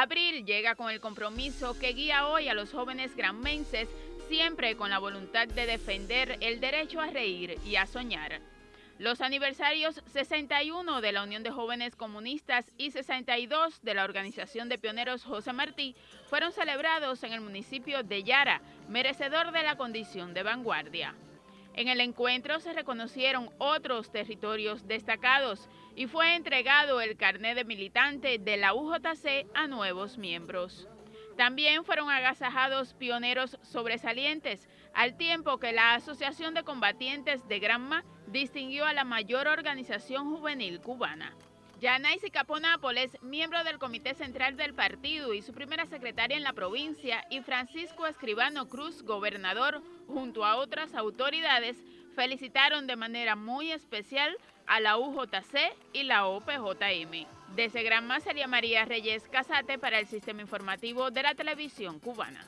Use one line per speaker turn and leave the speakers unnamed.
Abril llega con el compromiso que guía hoy a los jóvenes granmenses, siempre con la voluntad de defender el derecho a reír y a soñar. Los aniversarios 61 de la Unión de Jóvenes Comunistas y 62 de la Organización de Pioneros José Martí fueron celebrados en el municipio de Yara, merecedor de la condición de vanguardia. En el encuentro se reconocieron otros territorios destacados y fue entregado el carnet de militante de la UJC a nuevos miembros. También fueron agasajados pioneros sobresalientes, al tiempo que la Asociación de Combatientes de Granma distinguió a la mayor organización juvenil cubana. Yanaisi Caponápoles, miembro del Comité Central del Partido y su primera secretaria en la provincia, y Francisco Escribano Cruz, gobernador, junto a otras autoridades, felicitaron de manera muy especial a la UJC y la OPJM. Desde Granma sería María Reyes Casate para el Sistema Informativo de la Televisión Cubana.